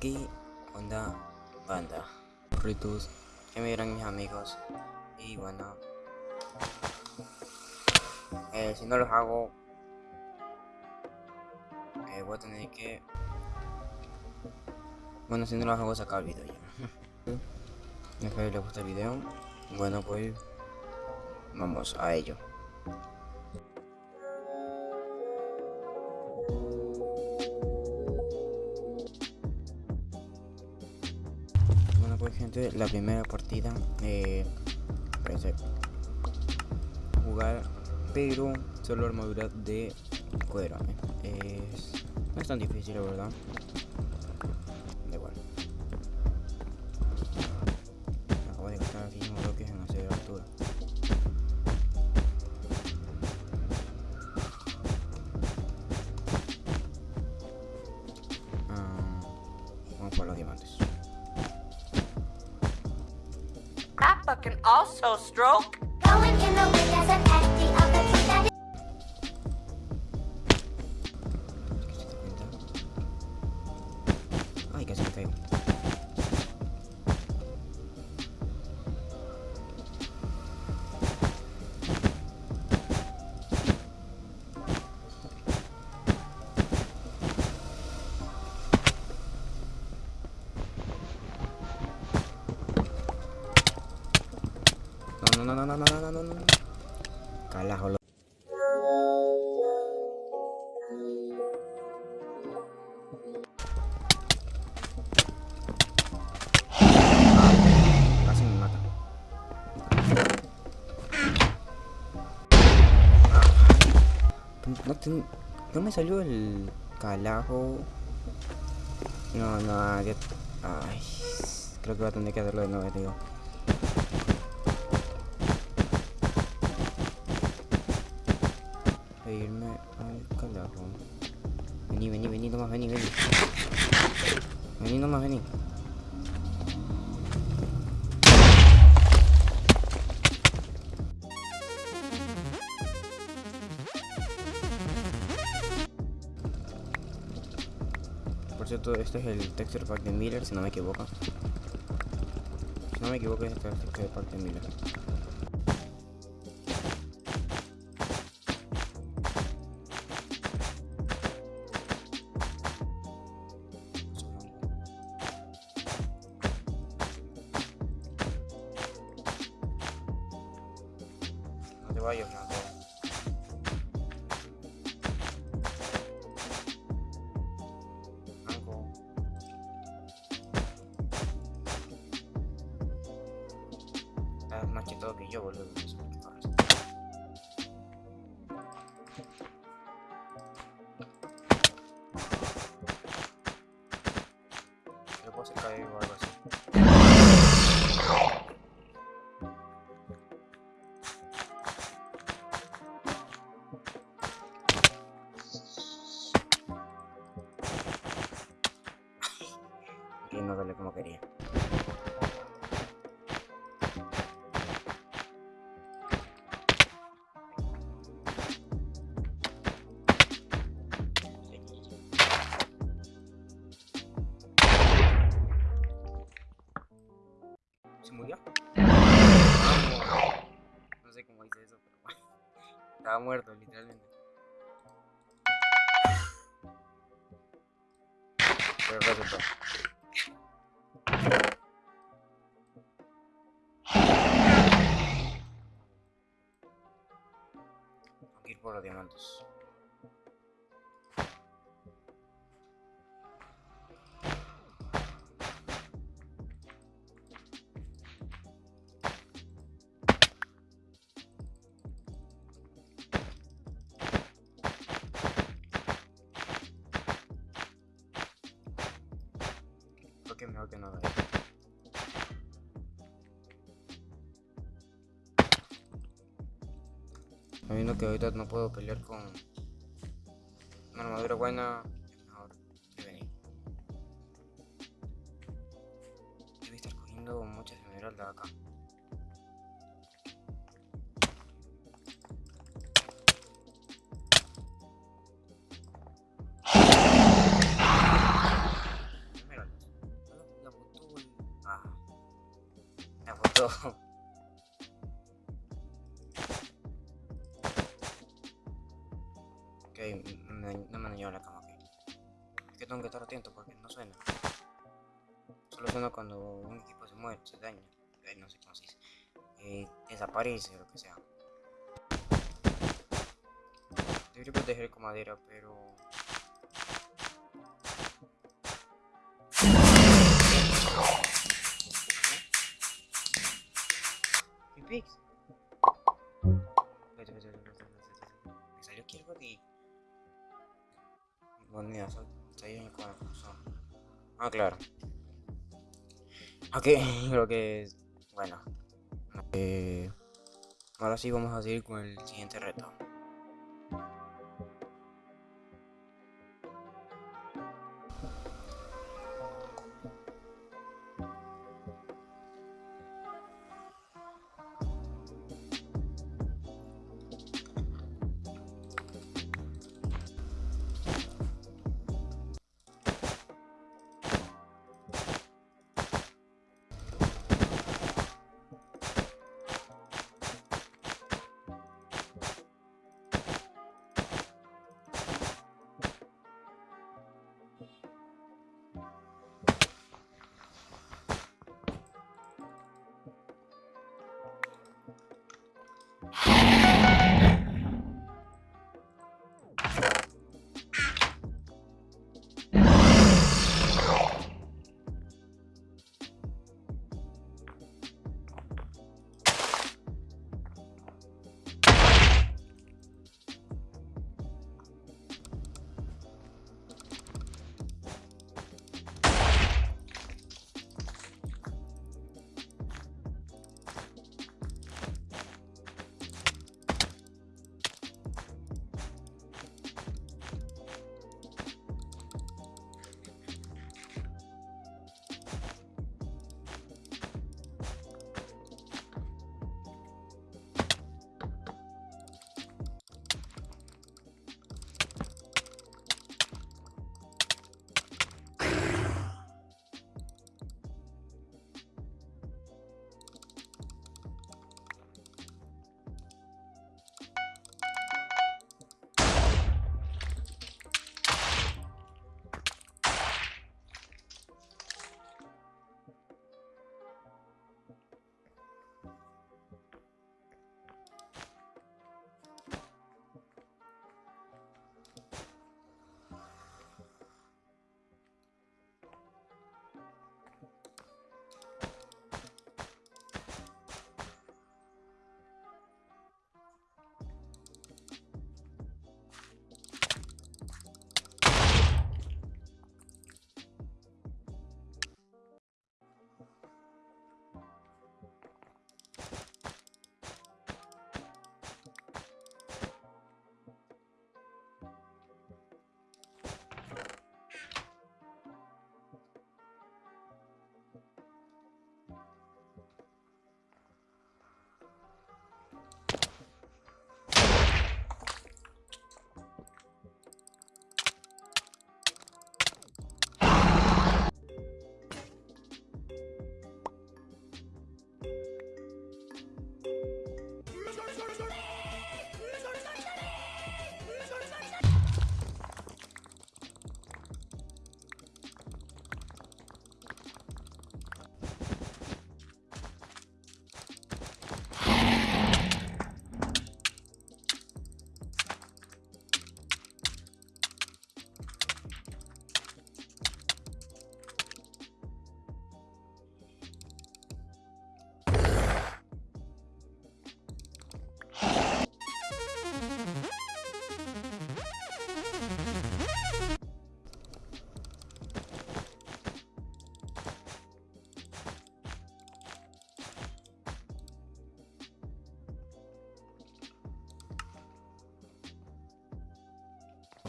¿Qué onda, banda? Ritus, que me dirán mis amigos. Y bueno, eh, si no los hago, eh, voy a tener que. Bueno, si no los hago, sacar el video ya. Espero que les guste el video. Bueno, pues vamos a ello. Pues gente, la primera partida eh, parece jugar pero solo armadura de cuero es, no es tan difícil la verdad can also stroke. No, no me salió el calajo. No, no, ya- ay, creo que voy a tener que hacerlo de nuevo, digo. E irme al calajo. Vení, vení, vení, nomás, vení, vení. Vení nomás, vení. Este es el texture pack de Miller, si no me equivoco. Si no me equivoco, es el texture pack de Miller. No te vayas, Blanco. Después se cae igual. Ir por los diamantes. Que mejor que no. Sabiendo que ahorita no puedo pelear con una armadura buena, es mejor. Debe estar cogiendo muchas esmeraldas acá. Todo. Ok, me- no me dañado la cama, ok. Es que tengo que estar atento porque no suena. Solo suena cuando un equipo se mueve, se daña. no sé cómo se dice. Eh, desaparece o lo que sea. Debería proteger con madera, pero... Vete. Me salió de... Bueno, mira, ahí con el corazón. Ah, claro. Ok, creo que... Bueno. Eh, ahora sí vamos a seguir con el siguiente reto.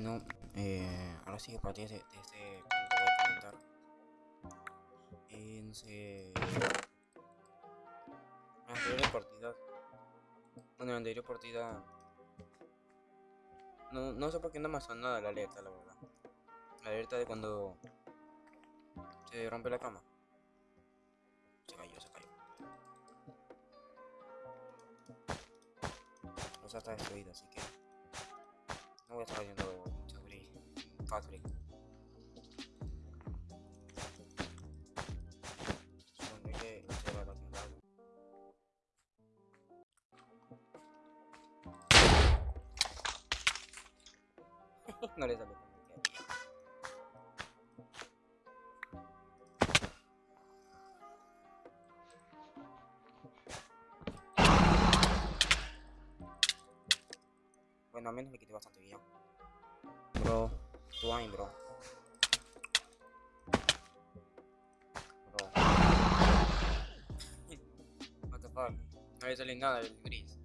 Bueno, eh, ahora sí, a partir de, este, de este punto voy a comentar. Eh, en ah, la anterior partida, bueno, en la anterior partida, no, no sé por qué no me ha nada la alerta, la verdad. La alerta de cuando se rompe la cama. Se cayó, se cayó. O sea, está destruida, así que no voy a estar haciendo 4 이게 제가 나온다. 그래서 Bueno, al menos me bastante bien. Aim, bro. Bro. What the fuck. No le sale nada del gris.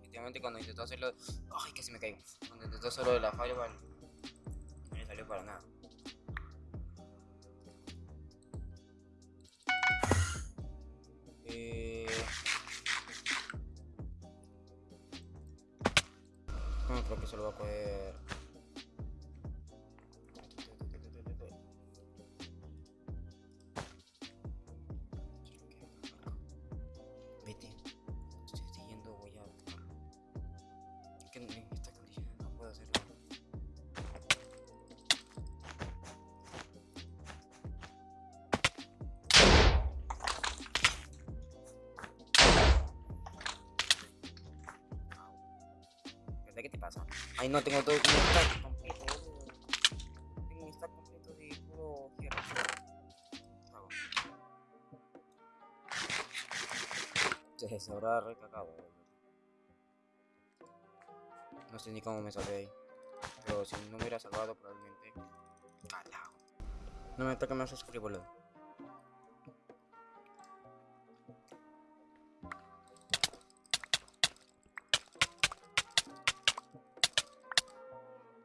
Efectivamente cuando intentó hacerlo... Ay, casi me caigo. Cuando intentó hacerlo de la fireball, no le salió para nada. Pasa? Ay, no, tengo todo como stack completo, boludo. Tengo un stack completo de puro hierro. Se, habrá recagado. No sé ni cómo me salvé ahí. Pero si no me hubiera salvado, probablemente. No me toca más sufrir,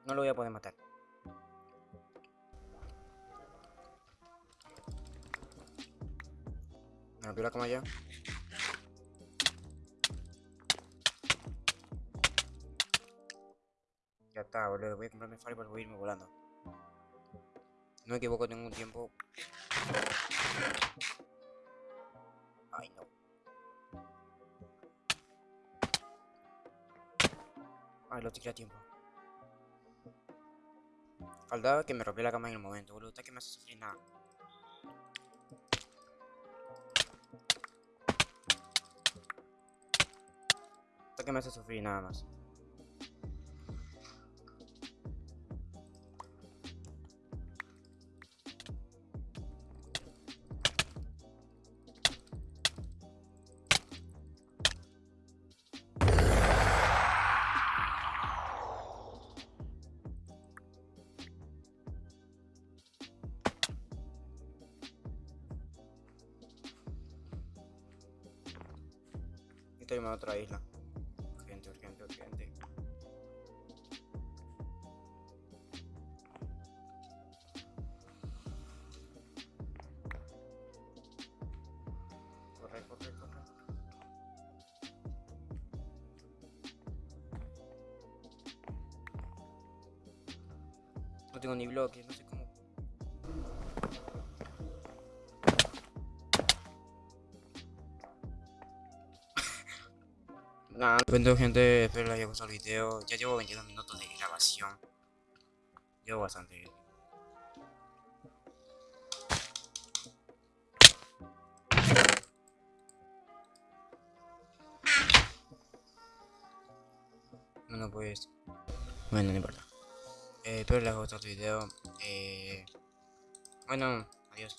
No lo voy a poder matar. Me rompió la cama ya. Ya está, boludo. Voy a comprarme Fireball voy a irme volando. No me equivoco, tengo un tiempo. Ay, no. Ay, lo tiré a tiempo. Faltaba que me rompiera la cama en el momento, boludo. Está que me hace sufrir nada. Está que me hace sufrir nada más. Estoy en otra isla. Urgente, urgente, urgente. Corre, corre, corre. No tengo ni bloques, no sé Nada, bueno gente, espero les haya gustado el video. Ya llevo 22 minutos de grabación. Llevo bastante. Bueno pues... Bueno, no importa. Eh, espero les haya gustado el video. Eh, bueno, adiós.